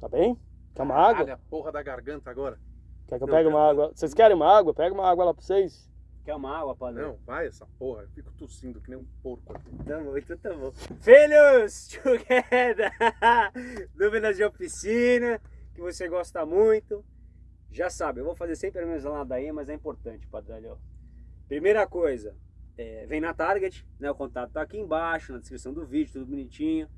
Tá bem? Quer uma água? Olha a porra da garganta agora. Quer que eu Não, pegue quero- uma água? Vocês querem uma água? Pega uma água lá pra vocês. Quer uma água, padre? Não, vai essa porra. Eu fico tossindo que nem um porco aqui. Tá bom, então tá bom. Filhos, together! Dúvidas de oficina, que você gosta muito. Já sabe, eu vou fazer sempre a mesma ladainha, mas é importante, Padralho. Primeira coisa, é, vem na Target, né? O contato tá aqui embaixo, na descrição do vídeo, tudo bonitinho.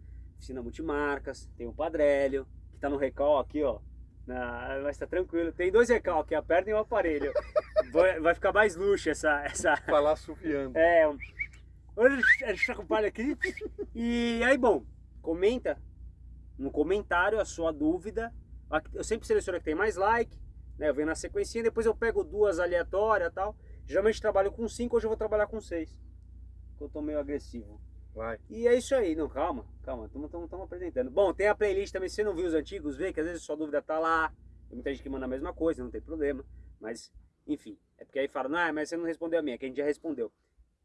Oficina multimarcas, tem o Padrélio, que tá no recal aqui, ó. Na, mas tá tranquilo. Tem dois recal aqui, a perna e o aparelho. vai, vai ficar mais luxo essa, essa, Falar sufiando. é, um- está palho aqui. E aí, bom, comenta no comentário a sua dúvida. Eu sempre seleciono a que tem mais like, né? Eu venho na sequência, depois eu pego duas aleatórias e tal. Geralmente trabalho com cinco, hoje eu vou trabalhar com seis. Porque eu tô meio agressivo. Vai. E é isso aí, não, calma, calma, estamos apresentando. Bom, tem a playlist também, se você não viu os antigos, vê que às vezes sua dúvida tá lá. Tem muita gente que manda a mesma coisa, não tem problema. Mas, enfim, é porque aí fala, não, mas você não respondeu a minha, que a gente já respondeu.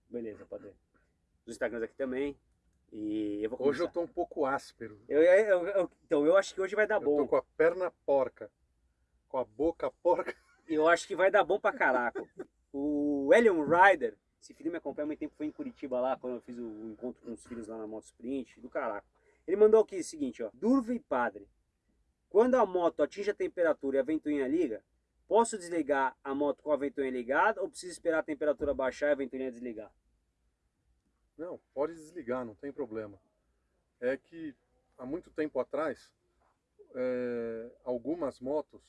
Beleza, padre. Os Instagrams aqui também. E eu vou começar. Hoje eu tô um pouco áspero. Eu- eu- eu- então, eu acho que hoje vai dar Eu tô bom. com a perna porca. Com a boca porca. Eu acho que vai dar bom pra caraca. O Elion Rider, esse filho me acompanha há muito tempo, foi em Curitiba lá, quando eu fiz o encontro com os filhos lá na Moto Sprint, do caraca. Ele mandou aqui o seguinte, ó. Durva e padre. Quando a moto atinge a temperatura e a ventoinha liga, posso desligar a moto com a ventoinha ligada ou preciso esperar a temperatura baixar e a ventoinha desligar? Não, pode desligar, não tem problema. É que há muito tempo atrás, é, algumas motos,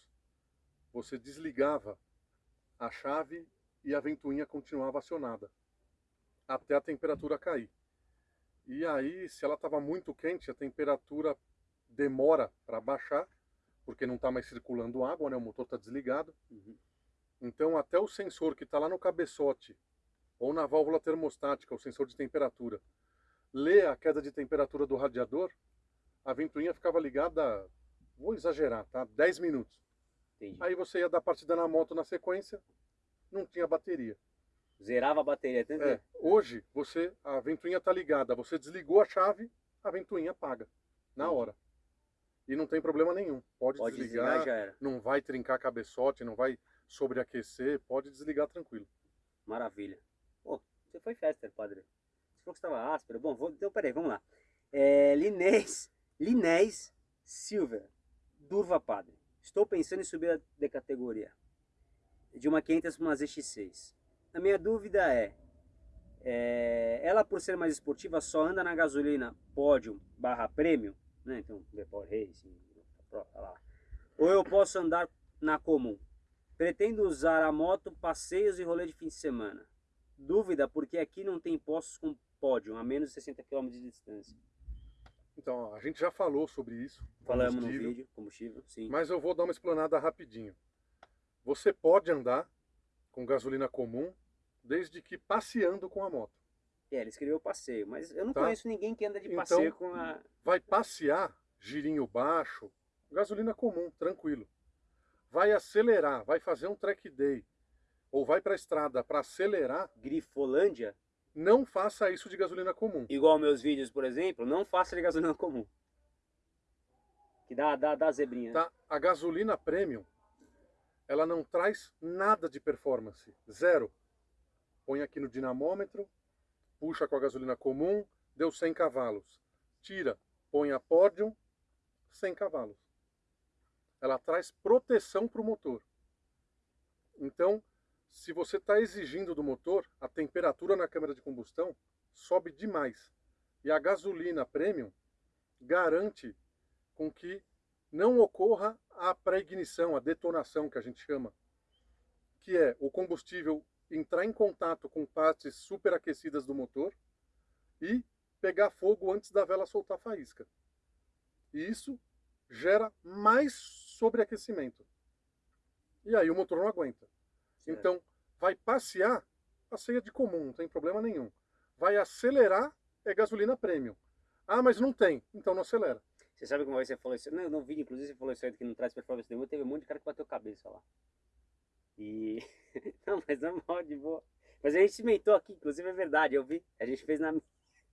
você desligava a chave e a ventoinha continuava acionada até a temperatura cair. E aí, se ela estava muito quente, a temperatura demora para baixar, porque não está mais circulando água, né? o motor está desligado. Então, até o sensor que está lá no cabeçote ou na válvula termostática, o sensor de temperatura, lê a queda de temperatura do radiador, a ventoinha ficava ligada, vou exagerar, tá? 10 minutos. Entendi. Aí você ia dar partida na moto na sequência, não tinha bateria. Zerava a bateria, tá entendeu? É, hoje, você a ventoinha está ligada, você desligou a chave, a ventoinha apaga, na hora. E não tem problema nenhum. Pode, Pode desligar desligar, não vai trincar cabeçote, não vai sobreaquecer, pode desligar tranquilo. Maravilha. Pô, você foi festa, padre. Você falou que estava áspero. Bom, vou, então peraí, vamos lá. É, Linés, Linés Silver, Durva Padre. Estou pensando em subir de categoria. De uma 500 para uma ZX6. A minha dúvida é, é, ela por ser mais esportiva só anda na gasolina Podium barra Premium, né? Então, The Power Racing, lá. Ou eu posso andar na comum? Pretendo usar a moto passeios e rolê de fim de semana. Dúvida porque aqui não tem postos com pódio a menos de 60 km de distância. Então, a gente já falou sobre isso. Falamos no vídeo, combustível, sim. Mas eu vou dar uma explanada rapidinho. Você pode andar com gasolina comum, desde que passeando com a moto. É, ele escreveu passeio, mas eu não Tá. conheço ninguém que anda de Então- passeio com a... Vai passear, girinho baixo, gasolina comum, tranquilo. Vai acelerar, vai fazer um track day, ou vai para a estrada para acelerar, Grifolândia, não faça isso de gasolina comum. igual meus vídeos, por exemplo, não faça de gasolina comum. Que dá, dá, dá zebrinha. né? Tá? A gasolina premium, ela não traz nada de performance, zero. Põe aqui no dinamômetro, puxa com a gasolina comum, deu 100 cavalos. Tira, põe a pódio, 100 cavalos. Ela traz proteção para o motor. Então, se você está exigindo do motor, a temperatura na câmara de combustão sobe demais. E a gasolina premium garante com que não ocorra a pré-ignição, a detonação que a gente chama, que é o combustível entrar em contato com partes superaquecidas do motor e pegar fogo antes da vela soltar faísca. E isso gera mais sobreaquecimento. E aí o motor não aguenta. Certo. Então, vai passear, passeia de comum, não tem problema nenhum. Vai acelerar, é gasolina premium. Ah, mas não tem, então não acelera. Você sabe como você falou isso? Não, no vídeo, inclusive, você falou isso aí que não traz performance nenhuma. Teve um monte de cara que bateu cabeça lá. E. não, mas normal, de boa. Mas a gente cimentou aqui, inclusive é verdade, eu vi. A gente fez na minha.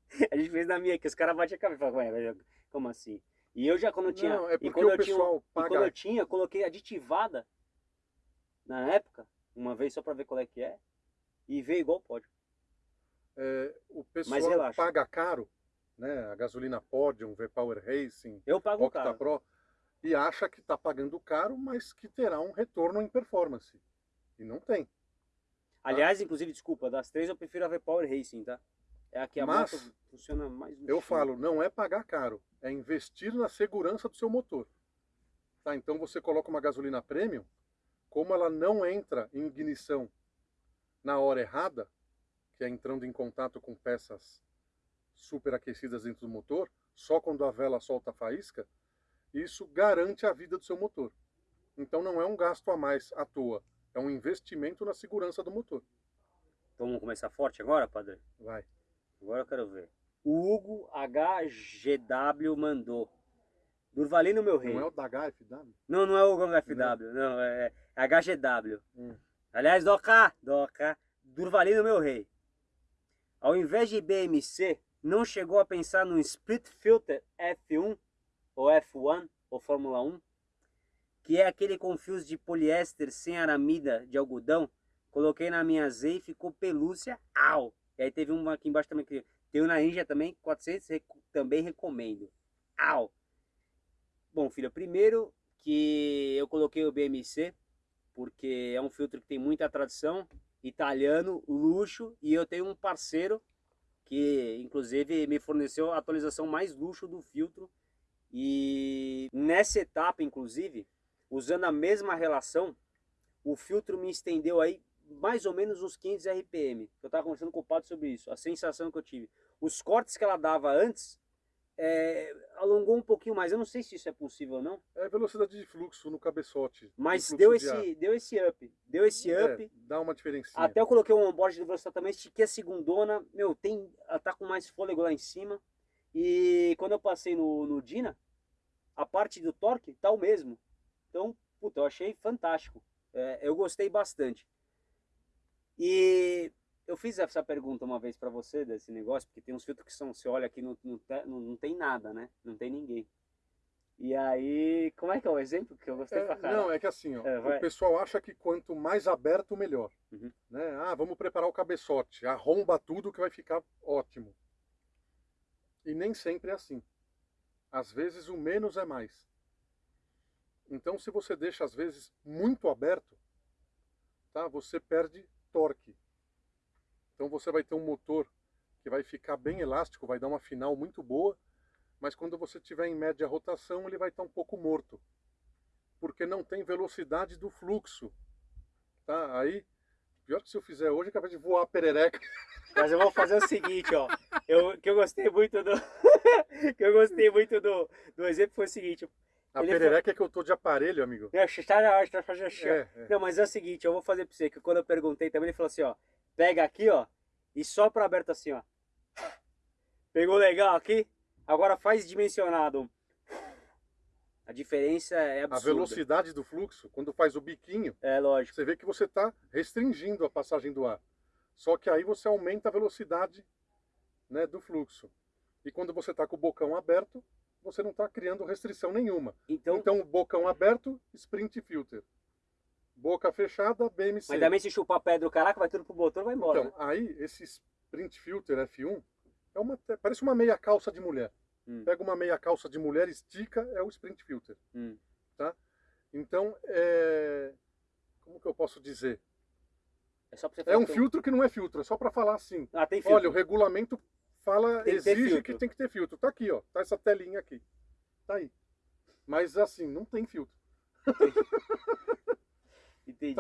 A gente fez na minha, que os caras batem a cabeça e falam, ué, como assim? E eu já quando eu tinha. Não, é e porque quando o eu tinha, pessoal e quando paga. eu tinha, eu coloquei aditivada na época, uma vez só pra ver qual é que é. E veio igual pode. é, o pessoal paga caro, né? A gasolina Podium, V-Power Racing, Eu pago o Octa cara. Pro, e acha que está pagando caro, mas que terá um retorno em performance. E não tem. Aliás, inclusive, desculpa, das três eu prefiro a V-Power Racing, tá? É a que a Mas, moto funciona mais Eu falo, não é pagar caro, é investir na segurança do seu motor. Tá? Então você coloca uma gasolina premium, como ela não entra em ignição na hora errada, que é entrando em contato com peças superaquecidas dentro do motor, só quando a vela solta a faísca, isso garante a vida do seu motor. Então não é um gasto a mais à toa, é um investimento na segurança do motor. Então vamos começar forte agora, padre? Vai. Agora eu quero ver. O Hugo HGW mandou. Durvalino, meu rei. Não é o da HFW? Não, não é o Hugo FW, não, é HGW. Hum. Aliás, Doca, Doca, Durvalino, meu rei. Ao invés de BMC, não chegou a pensar no Split Filter F1 ou F1 ou Fórmula 1? Que é aquele com fios de poliéster sem aramida de algodão. Coloquei na minha Z e ficou pelúcia, au! E aí teve uma aqui embaixo também que tem o na Ninja também, 400, reco- também recomendo. Au! Bom, filho, primeiro que eu coloquei o BMC, porque é um filtro que tem muita tradição, italiano, luxo, e eu tenho um parceiro que inclusive me forneceu a atualização mais luxo do filtro. E nessa etapa, inclusive, usando a mesma relação, o filtro me estendeu aí mais ou menos uns 500 RPM. Eu estava conversando com o Pato sobre isso, a sensação que eu tive. Os cortes que ela dava antes é, alongou um pouquinho mais. Eu não sei se isso é possível ou não, É velocidade de fluxo no cabeçote. mas fluxo deu ar. esse, deu esse up. Deu esse up. É, dá uma diferencinha. Até eu coloquei um onboard de velocidade também, estiquei a segundona, meu, tem, ela tá com mais fôlego lá em cima. E quando eu passei no, no Dina, a parte do torque tá o mesmo. Então, puta, eu achei fantástico. É, eu gostei bastante. E eu fiz essa pergunta uma vez pra você desse negócio, porque tem uns filtros que são, você olha aqui, não, não, te- não, não tem nada, né? Não tem ninguém. E aí, como é que é o exemplo que eu gostei É, pra caralho? não, é que assim, ó, É, o pessoal acha que quanto mais aberto, melhor. Uhum. Né? Ah, vamos preparar o cabeçote, arromba tudo que vai ficar ótimo. E nem sempre é assim. Às vezes o menos é mais. Então, se você deixa às vezes muito aberto, tá? Você perde torque. Então você vai ter um motor que vai ficar bem elástico, vai dar uma final muito boa, mas quando você tiver em média rotação, ele vai estar um pouco morto. Porque não tem velocidade do fluxo. Tá? Aí, pior que se eu fizer hoje, é capaz de voar a perereca. Mas eu vou fazer o seguinte, ó. Eu, que eu gostei muito do. que eu gostei muito do, do exemplo foi o seguinte. A perereca é que eu tô de aparelho, amigo. Eu achei- tá, eu acho que tá fazendo assim, ó. É, é. Não, mas é o seguinte, eu vou fazer pra você, que quando eu perguntei também, ele falou assim, ó. Pega aqui, ó, e sopra aberto assim, ó. Pegou legal aqui? Agora faz dimensionado. A diferença é A absurda. velocidade do fluxo, quando faz o biquinho, É lógico. você vê que você está restringindo a passagem do ar. Só que aí você aumenta a velocidade né, do fluxo. E quando você está com o bocão aberto, você não está criando restrição nenhuma. Então, Então, bocão aberto, sprint filter. Boca fechada, BMC. mas também se chupar pedra do caraca, vai tudo pro motor, vai embora. Então, aí, esse sprint filter F1 é uma, parece uma meia calça de mulher. Hum. Pega uma meia calça de mulher, estica, é o sprint filter. Hum. Então, é... como que eu posso dizer? É só você É um filtro que não é filtro, é só para falar assim. Ah, tem filtro. Olha, o regulamento fala, Tem exige que tem que ter filtro. Tá aqui, ó. Tá essa telinha aqui. Tá aí. Mas assim, não tem filtro.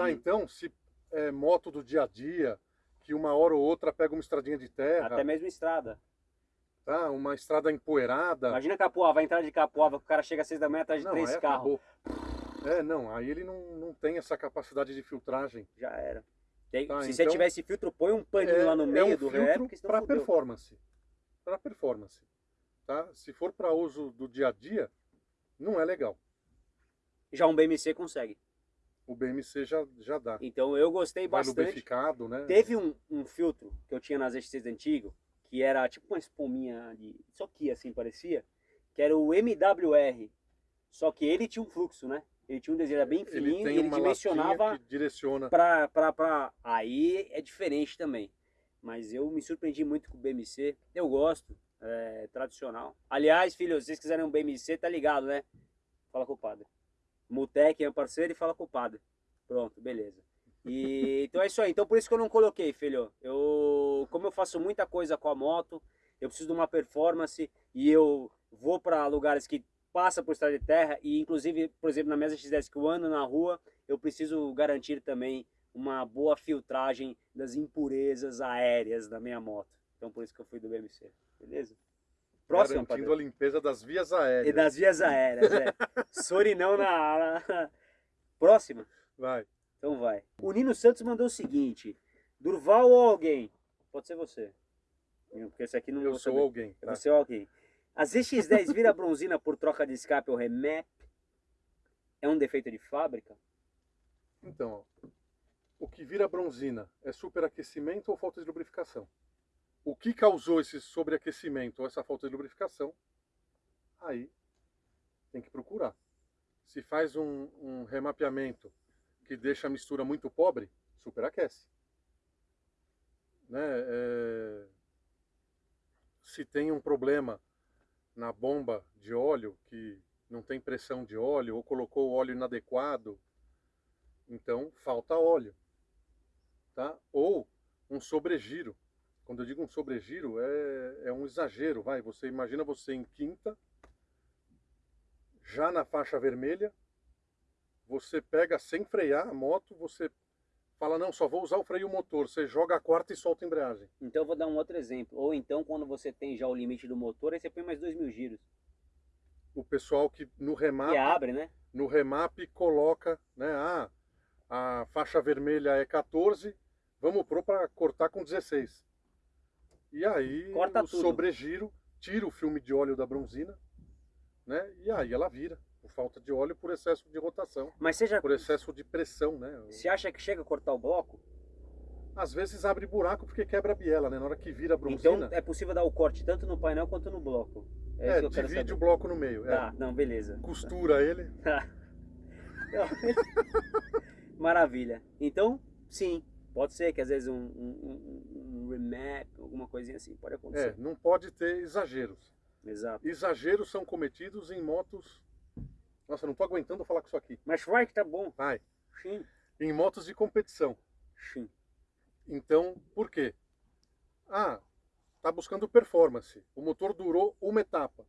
Entendi. Tá, então, se é moto do dia a dia, que uma hora ou outra pega uma estradinha de terra, Até mesmo estrada. tá? Uma estrada empoeirada. Imagina Capoava, vai entrar de Capoava, que o cara chega às seis da manhã atrás de não, três carros. É, não, aí ele não, não tem essa capacidade de filtragem. Já era. Tá, se você então- tiver esse filtro, põe um paninho lá no meio é um do filtro para performance. Para performance. Tá? Se for para uso do dia a dia, não é legal. Já um BMC consegue. O BMC já, já dá. Então eu gostei Vai bastante. lubrificado, né? Teve um, um filtro que eu tinha nas XTs antigo, que era tipo uma espuminha de. Isso aqui assim parecia. que era o MWR. Só que ele tinha um fluxo, né? Ele tinha um desenho bem Ele fininho tem e ele uma dimensionava que direciona. pra, pra, pra... Aí é diferente também. Mas eu me surpreendi muito com o BMC. Eu gosto, é tradicional. Aliás, filho, se vocês quiserem um BMC, tá ligado, né? Fala com o padre. Mutec é um parceiro e fala com o padre. Pronto, beleza. E, então é isso aí. Então por isso que eu não coloquei, filho. Eu, como eu faço muita coisa com a moto, eu preciso de uma performance e eu vou para lugares que passa por estrada de terra e inclusive, por exemplo, na mesa X10 que eu ando na rua, eu preciso garantir também uma boa filtragem das impurezas aéreas da minha moto. Então por isso que eu fui do BMC, beleza? Próximo, garantindo padre. a limpeza das vias aéreas. E das vias aéreas, é. Sorinão na, na... Próxima. Vai. Então vai. O Nino Santos mandou o seguinte: Durval ou alguém? Pode ser você. Porque esse aqui não Eu sou saber. alguém. É tá? você ou alguém. A ZX10 vira bronzina por troca de escape ou remap? É um defeito de fábrica? Então, o que vira bronzina é superaquecimento ou falta de lubrificação? O que causou esse sobreaquecimento ou essa falta de lubrificação? Aí tem que procurar. Se faz um, um remapeamento que deixa a mistura muito pobre, superaquece. Né? É, Se tem um problema na bomba de óleo que não tem pressão de óleo ou colocou óleo inadequado, então falta óleo, tá? Ou um sobregiro. Quando eu digo um sobregiro é, é um exagero, vai. Você imagina você em quinta, já na faixa vermelha, você pega sem frear a moto, você fala não, só vou usar o freio motor. Você joga a quarta e solta a embreagem. Então eu vou dar um outro exemplo. Ou então, quando você tem já o limite do motor, aí você põe mais dois mil giros. O pessoal que no remap, E abre, né? no remap coloca, né? Ah, a faixa vermelha é 14, vamos pôr para cortar com 16. E aí Corta o tudo. sobregiro tira o filme de óleo da bronzina, né? E aí ela vira, por falta de óleo, por excesso de rotação, Mas já por excesso de pressão, né? você acha que chega a cortar o bloco? Às vezes abre buraco porque quebra a biela, né? Na hora que vira a Então bronzina, é possível dar o corte tanto no painel quanto no bloco. É, é, divide saber. o bloco no meio, é. Tá, não, beleza. costura ele. Maravilha. Então, sim, pode ser que às vezes um, um- um remap, alguma coisinha assim, pode É, acontecer. não pode ter exageros. Exato. Exageros são cometidos em motos. Nossa, não tô aguentando falar com isso aqui. Mas vai que tá bom. Vai. Sim, Em motos de competição. sim. Então, por quê? Ah, tá buscando performance. O motor durou uma etapa.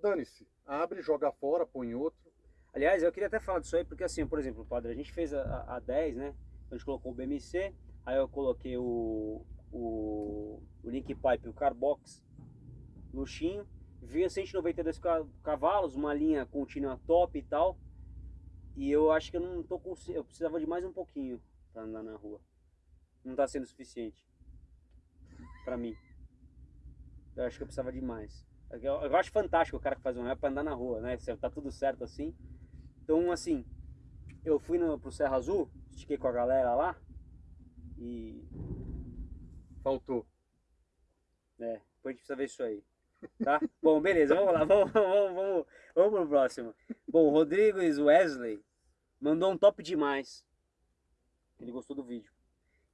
Dane-se. Abre, joga fora, põe outro. Aliás, eu queria até falar disso aí, porque assim, por exemplo, padre, a gente fez a, a 10, né? A gente colocou o BMC, aí eu coloquei o, o, o Link Pipe, o Carbox, luxinho, vinha 192 ca- cavalos, uma linha contínua top e tal. E eu acho que eu não tô com. Eu precisava de mais um pouquinho pra andar na rua. Não tá sendo suficiente. Pra mim. Eu acho que eu precisava de mais. Eu, eu acho fantástico o cara que faz um rap pra andar na rua, né? Tá tudo certo assim. Então, assim, eu fui no, pro Serra Azul, estiquei com a galera lá. E. Faltou. É, depois a gente precisa ver isso aí. Tá? Bom, beleza, vamos lá, vamos, vamos, vamos, vamos pro próximo. Bom, o Rodrigues Wesley mandou um top demais. Ele gostou do vídeo.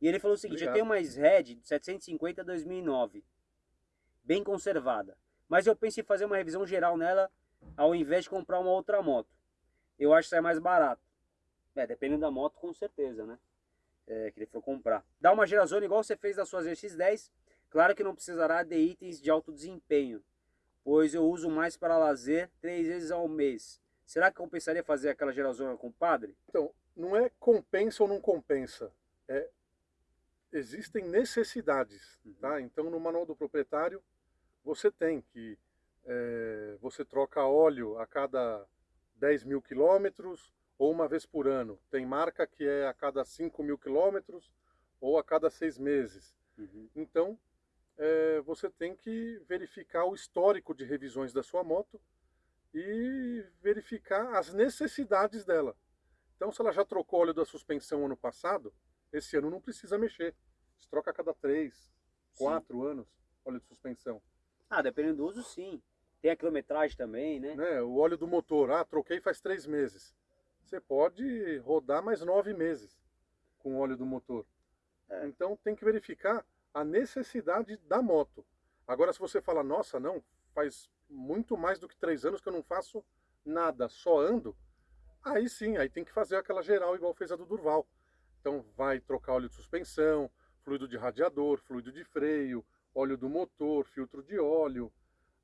E ele falou o seguinte: Obrigado. eu tenho uma Red de 750 2009, bem conservada. Mas eu penso em fazer uma revisão geral nela ao invés de comprar uma outra moto. Eu acho que sai mais barato. É, dependendo da moto, com certeza, né? É, que ele for comprar. Dá uma gerazona igual você fez da sua ZX10. Claro que não precisará de itens de alto desempenho, pois eu uso mais para lazer três vezes ao mês. Será que compensaria fazer aquela gerazona com o padre? Então, não é compensa ou não compensa. É, existem necessidades. Tá? Então, no manual do proprietário, você tem que é, você troca óleo a cada 10 mil quilômetros ou uma vez por ano. Tem marca que é a cada 5 mil quilômetros ou a cada seis meses. Então, é, você tem que verificar o histórico de revisões da sua moto e verificar as necessidades dela. Então, se ela já trocou óleo da suspensão ano passado, esse ano não precisa mexer. Você troca a cada três, Sim. quatro anos óleo de suspensão. Ah, dependendo do uso, sim. Tem a quilometragem também, né? né? O óleo do motor, ah, troquei faz três meses. Você pode rodar mais nove meses com o óleo do motor. É. Então tem que verificar a necessidade da moto. Agora, se você fala, nossa, não, faz muito mais do que três anos que eu não faço nada, só ando, aí sim, aí tem que fazer aquela geral igual fez a do Durval. Então vai trocar óleo de suspensão, fluido de radiador, fluido de freio, óleo do motor, filtro de óleo.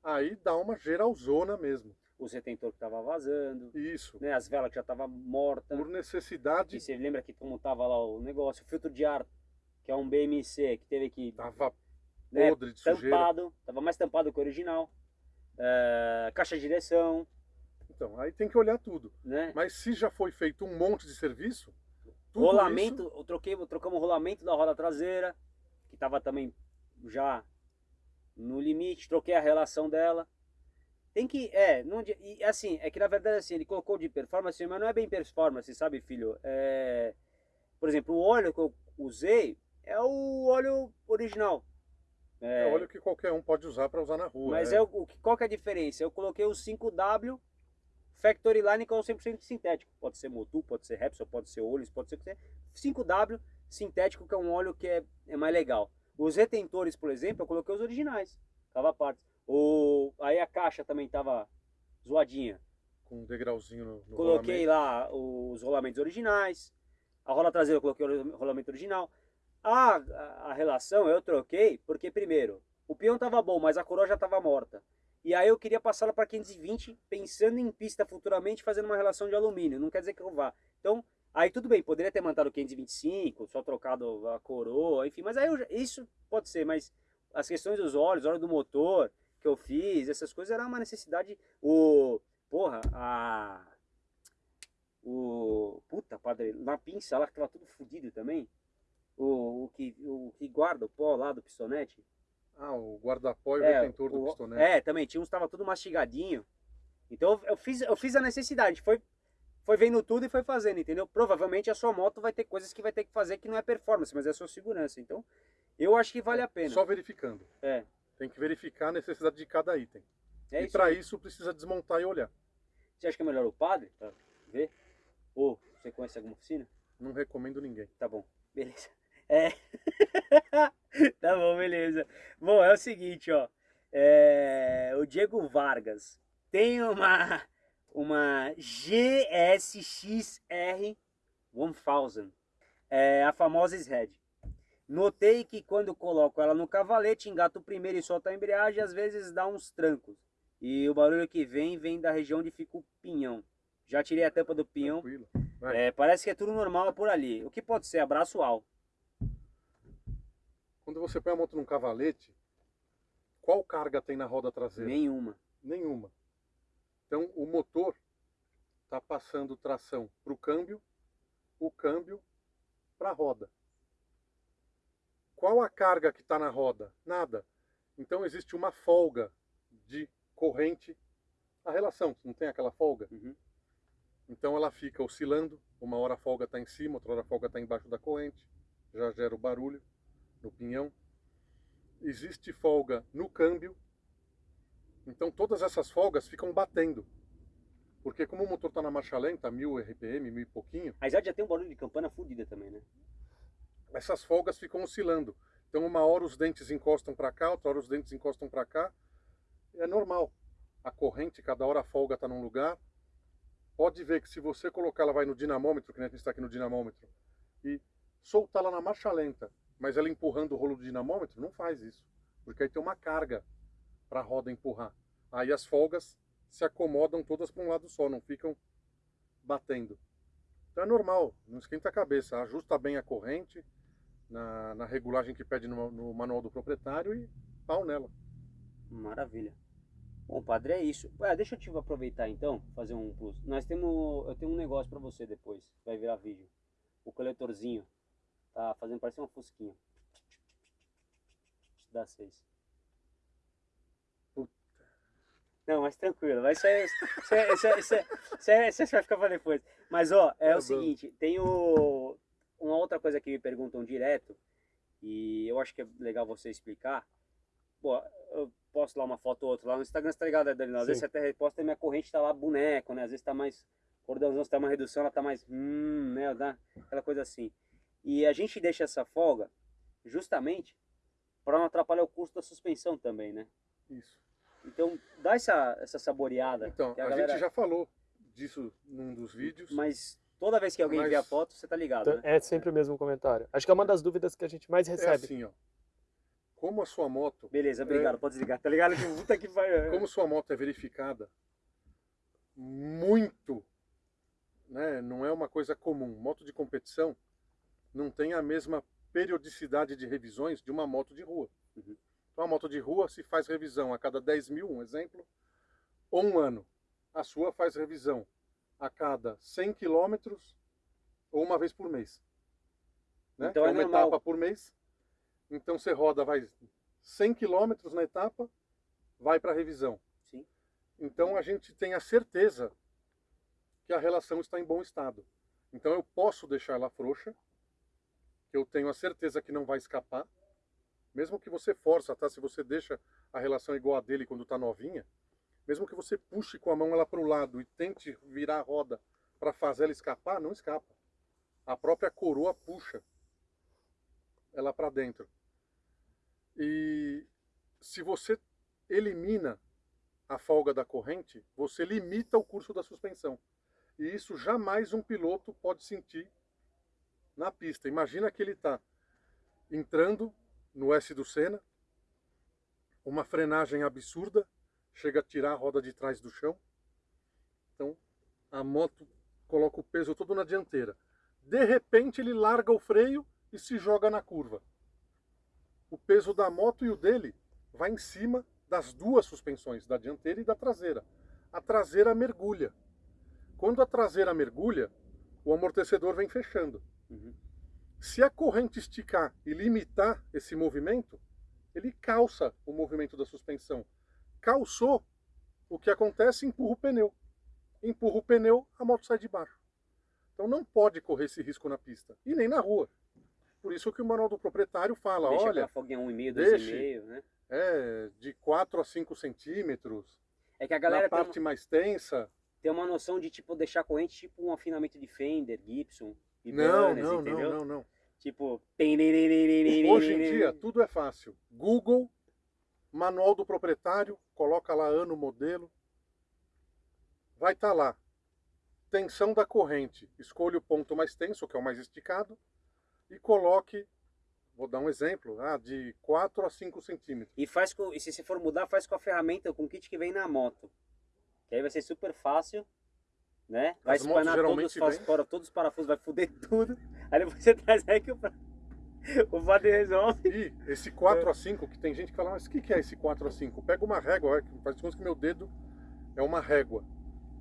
Aí dá uma geralzona mesmo. O retentor que tava vazando, Isso. né? As velas que já tava morta. Por necessidade, E você lembra que como tava lá o negócio, o filtro de ar, que é um BMC, que teve que tava né, podre de sujeira. tampado, tava mais tampado que o original. É, caixa de direção, Então, aí tem que olhar tudo. né? Mas se já foi feito um monte de serviço, tudo rolamento, isso- eu troquei, trocamos o rolamento da roda traseira, que tava também já no limite, troquei a relação dela. Tem que, é, não, e assim, é que na verdade assim, ele colocou de performance, mas não é bem performance, sabe, filho? É, por exemplo, o óleo que eu usei é o óleo original. é óleo que qualquer um pode usar para usar na rua. Mas é. é o, qual que é a diferença? Eu coloquei o 5W Factory Line que é o 100% sintético. Pode ser Motu, pode ser Repsol, pode ser Olis, pode ser o que seja. 5W sintético que é um óleo que é, é mais legal. Os retentores, por exemplo, eu coloquei os originais, cava partes. O, aí a caixa também tava zoadinha. com um degrauzinho no, no Coloquei rolamento. lá os rolamentos originais. A rola traseira eu coloquei o rolamento original. A, a, a relação eu troquei porque, primeiro, o peão tava bom, mas a coroa já tava morta. E aí eu queria passá-la para 520, pensando em pista futuramente, fazendo uma relação de alumínio. Não quer dizer que eu vá. Então, aí tudo bem, poderia ter mantado 525, só trocado a coroa, enfim. Mas aí eu isso pode ser, mas as questões dos óleos, óleo do motor que eu fiz, essas coisas era uma necessidade. O, porra, a o puta padre na pinça lá que tava tudo fodido também o, o que o que guarda o pó lá do pistonete Ah, o guarda-pó e o é, retentor do o- pistonete. é também tinha uns tava tudo mastigadinho então eu fiz eu fiz a necessidade foi foi vendo tudo e foi fazendo entendeu provavelmente a sua moto vai ter coisas que vai ter que fazer que não é performance mas é sua segurança então eu acho que vale a pena Só verificando. é Tem que verificar a necessidade de cada item. é e para isso precisa desmontar e olhar. você acha que é melhor o padre pra ver ou você conhece alguma oficina Não recomendo ninguém. Tá bom, beleza. É. tá bom, beleza. Bom, é o seguinte, ó. É, O Diego Vargas tem uma uma GSXR 1000, é a famosa SRED. Notei que quando coloco ela no cavalete, engato primeiro e solto a embreagem, às vezes dá uns trancos. E o barulho que vem, vem da região onde fica o pinhão. Já tirei a tampa do pinhão, é, parece que é tudo normal por ali. O que pode ser? Abraço al. Quando você põe a moto num cavalete, qual carga tem na roda traseira? Nenhuma. Nenhuma. Então o motor está passando tração para o câmbio, o câmbio para a roda. Qual a carga que está na roda? Nada. Então existe uma folga de corrente. A relação, não tem aquela folga? Uhum. Então ela fica oscilando, uma hora a folga está em cima, outra hora a folga está embaixo da corrente, já gera o barulho no pinhão. Existe folga no câmbio, então todas essas folgas ficam batendo. Porque como o motor está na marcha lenta, 1000 RPM, 1000 e pouquinho, A Isade já tem um barulho de campana fodida também, né? essas folgas ficam oscilando. Então uma hora os dentes encostam para cá, outra hora os dentes encostam para cá. É normal. A corrente, cada hora a folga está num lugar. Pode ver que se você colocar, ela vai no dinamômetro, que a gente está aqui no dinamômetro, e soltar ela na marcha lenta, mas ela empurrando o rolo do dinamômetro, não faz isso. Porque aí tem uma carga para a roda empurrar. Aí as folgas se acomodam todas para um lado só, não ficam batendo. Então é normal, não esquenta a cabeça, ajusta bem a corrente na, na regulagem que pede no, no manual do proprietário e pau nela. Maravilha. Bom, padre, é isso. Deixa eu te aproveitar então, fazer um plus. Nós temos, eu tenho um negócio pra você depois, vai virar vídeo. O coletorzinho tá fazendo parecer uma fusquinha. Dá seis. Puta. Não, mas tranquilo, vai ser. Isso, é- isso, é- isso, é- isso, é- isso vai ficar pra depois. Mas ó, é Tá o bom. seguinte, tem o, uma outra coisa que me perguntam direto, e eu acho que é legal você explicar. pô, eu posto lá uma foto ou outra lá no Instagram, você tá ligado, né, Danilo? Às Sim. vezes você até reposta e minha corrente tá lá boneco, né? Às vezes tá mais cordãozão, se tá uma redução, ela tá mais, hum, né? Dá aquela coisa assim. E a gente deixa essa folga justamente para não atrapalhar o custo da suspensão também, né? Isso. Então, dá essa, essa saboreada. Então, que a, galera- gente já falou disso num dos vídeos. Mas toda vez que alguém Mas- vê a foto, você tá ligado, Então, né? É sempre o mesmo comentário. Acho que é uma das dúvidas que a gente mais É recebe. assim, ó. Como a sua moto, Beleza, obrigado, pode desligar. Tá ligado? Puta que vai. como sua moto é verificada muito, né? Não é uma coisa comum. Moto de competição não tem a mesma periodicidade de revisões de uma moto de rua. Uhum. Então, a moto de rua se faz revisão a cada 10 mil, um exemplo, ou um ano. A sua faz revisão a cada 100 quilômetros ou uma vez por mês. Né? Então Que é uma normal. etapa por mês. Então você roda, vai 100 quilômetros na etapa, vai para revisão. Sim. Então a gente tem a certeza que a relação está em bom estado. Então eu posso deixar ela frouxa, que eu tenho a certeza que não vai escapar, mesmo que você força, tá? Se você deixa a relação igual a dele quando está novinha, mesmo que você puxe com a mão ela para o lado e tente virar a roda para fazer ela escapar, não escapa. A própria coroa puxa ela para dentro. E se você elimina a folga da corrente, você limita o curso da suspensão. E isso jamais um piloto pode sentir na pista. Imagina que ele está entrando no S do Senna, uma frenagem absurda, chega a tirar a roda de trás do chão. Então, a moto coloca o peso todo na dianteira. De repente, ele larga o freio e se joga na curva. O peso da moto e o dele vai em cima das duas suspensões, da dianteira e da traseira. A traseira mergulha. Quando a traseira mergulha, o amortecedor vem fechando. Uhum. Se a corrente esticar e limitar esse movimento, ele calça o movimento da suspensão. Calçou, o que acontece? Empurra o pneu. Empurra o pneu, a moto sai de baixo. Então não pode correr esse risco na pista e nem na rua. Por isso que o manual do proprietário fala, Deixa olha, aquela folguinha 1,5, deixe. 2,5, né? é de 4 a 5 centímetros, É que a na galera tem parte mais tensa. tem uma noção de tipo deixar corrente tipo um afinamento de Fender, Gibson, Não, não, entendeu? não, não, não. Tipo, Hoje em dia tudo é fácil. Google, manual do proprietário, coloca lá ano, modelo. Vai estar lá. Tensão da corrente. Escolha o ponto mais tenso, que é o mais esticado, e coloque, vou dar um exemplo, ah, de 4 a 5 centímetros. e faz com, e se você for mudar, faz com a ferramenta, com o kit que vem na moto. Que aí vai ser super fácil, né? Vai As espanar todos, faz fora todos os parafusos, vai foder tudo. Aí depois você traz aí que o, o padre resolve. E esse 4 a 5, que tem gente que fala, mas o que que é esse 4 a 5? Pega uma régua, faz de conta que meu dedo é uma régua.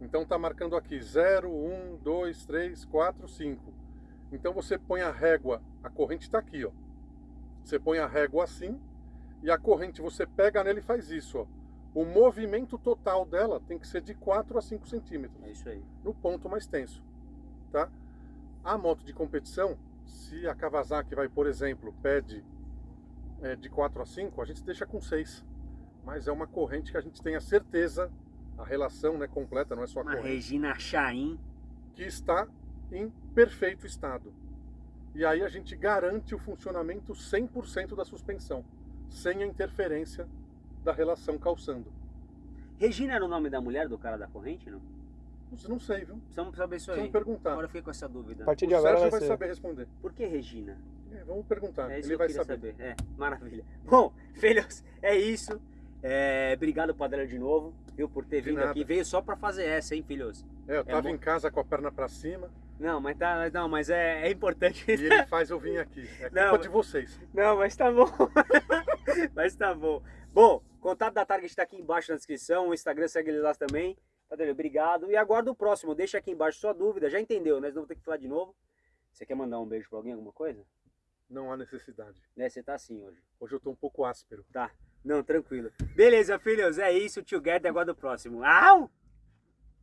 Então tá marcando aqui 0, 1, 2, 3, 4, 5. Então você põe a régua, a corrente está aqui, ó. Você põe a régua assim e a corrente você pega nele e faz isso, ó. O movimento total dela tem que ser de 4 a 5 centímetros É isso aí. no ponto mais tenso, tá? A moto de competição, se a Kawasaki vai, por exemplo, pede é, de 4 a 5, a gente deixa com 6. Mas é uma corrente que a gente tem a certeza, a relação né, completa, não é só a Uma corrente, Regina Chain. que está em perfeito estado. E aí a gente garante o funcionamento 100% da suspensão, sem a interferência da relação calçando. Regina era o nome da mulher do cara da corrente, não? Isso não sei, viu? Precisamos saber isso aí. Precisamos perguntar. Agora eu fiquei com essa dúvida. A partir O de agora Sérgio vai saber responder. Por que Regina? É, vamos perguntar, É isso ele que vai saber. saber. É, maravilha. Bom, filhos, é isso. É, obrigado, Padre, de novo, viu, por ter De vindo nada. aqui. Veio só pra fazer essa, hein, filhos? É, eu tava bom. em casa com a perna pra cima Não, mas tá, não, mas é, é importante. e ele faz eu vir aqui. É culpa Não, de vocês. Não, mas tá bom. mas tá bom. Bom, contato da Target tá aqui embaixo na descrição. O Instagram segue ele lá também. Padre, obrigado. E aguardo o próximo. Deixa aqui embaixo sua dúvida. Já entendeu, né? Senão vou ter que falar de novo. Você quer mandar um beijo pra alguém, alguma coisa? Não há necessidade. Né, você tá assim hoje. Hoje eu tô um pouco áspero. Tá. Não, tranquilo. Beleza, filhos. É isso. Together. Aguardo o próximo. Au!